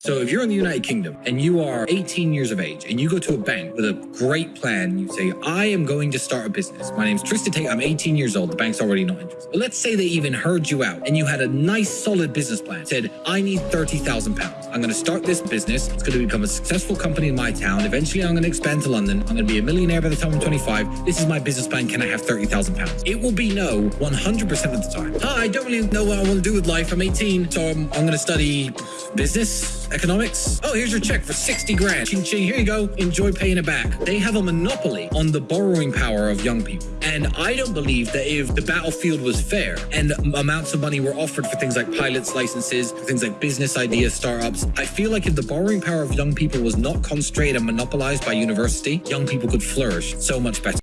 So if you're in the United Kingdom and you are 18 years of age and you go to a bank with a great plan, you say, I am going to start a business. My name's Tristan Tate. I'm 18 years old. The bank's already not interested. But let's say they even heard you out and you had a nice solid business plan. Said, I need 30,000 pounds. I'm going to start this business. It's going to become a successful company in my town. Eventually I'm going to expand to London. I'm going to be a millionaire by the time I'm 25. This is my business plan. Can I have 30,000 pounds? It will be no 100% of the time. Hi, I don't really know what I want to do with life. I'm 18, so I'm, I'm going to study business, economics. Oh, here's your check for 60 grand. Ching ching, here you go. Enjoy paying it back. They have a monopoly on the borrowing power of young people. And I don't believe that if the battlefield was fair and amounts of money were offered for things like pilots licenses, things like business ideas, startups, I feel like if the borrowing power of young people was not concentrated and monopolized by university, young people could flourish so much better.